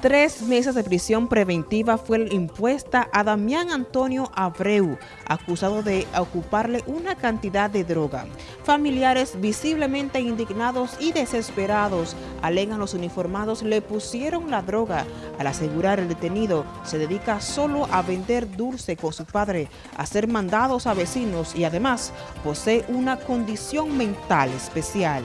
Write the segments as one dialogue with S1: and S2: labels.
S1: Tres meses de prisión preventiva fue impuesta a Damián Antonio Abreu, acusado de ocuparle una cantidad de droga. Familiares visiblemente indignados y desesperados alegan los uniformados le pusieron la droga. Al asegurar el detenido, se dedica solo a vender dulce con su padre, a ser mandados a vecinos y además posee una condición mental especial.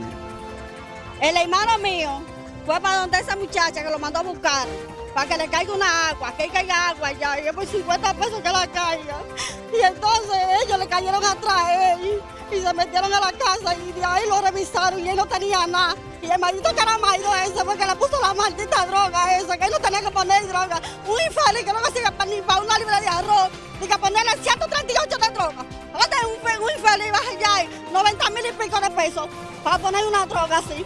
S2: El hermano mío fue para donde esa muchacha que lo mandó a buscar, para que le caiga una agua, que caiga agua ya, y es por 50 pesos que la caiga. Y entonces ellos le cayeron atrás a él y se metieron a la casa y de ahí lo revisaron y él no tenía nada. Y el maldito caramaido ese porque le puso la maldita droga esa, que él no tenía que poner droga. Un infeliz que no consigue ni para una libra de arroz, ni que ponerle 138 de droga. Ahora un, un infeliz 90 mil y pico de pesos para poner una droga así.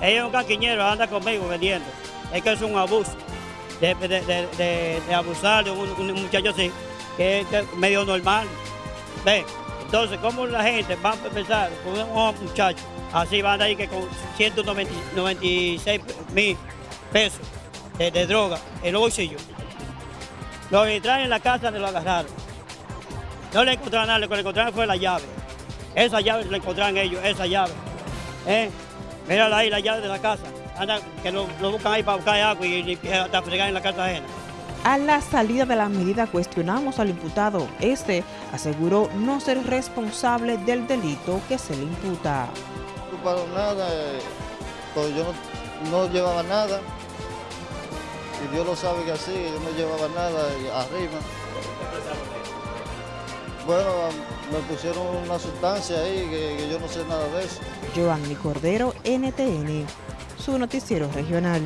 S3: Ella es un caquiñero, anda conmigo vendiendo. Es que es un abuso de, abusar de un, muchacho así, que es medio normal. ¿Ve? Entonces, ¿cómo la gente va a pensar con un muchacho así van a ir que con 196 mil pesos de, droga en los bolsillos? Lo entraron en la casa de lo agarraron. No le encontraron nada, lo que le encontraron fue la llave. Esa llave la encontraron ellos, esa llave. ¿Eh? Mírala ahí, la llave de la casa. Anda, que lo, buscan ahí para buscar agua y, hasta fregar en la casa ajena.
S1: A la salida de la medida cuestionamos al imputado. Este aseguró no ser responsable del delito que se le imputa.
S4: No para nada, pues yo no, llevaba nada. Y Dios lo sabe que así, yo no llevaba nada arriba. Bueno, me pusieron una sustancia ahí que, yo no sé nada de eso.
S1: Joanny Cordero, NTN, su noticiero regional.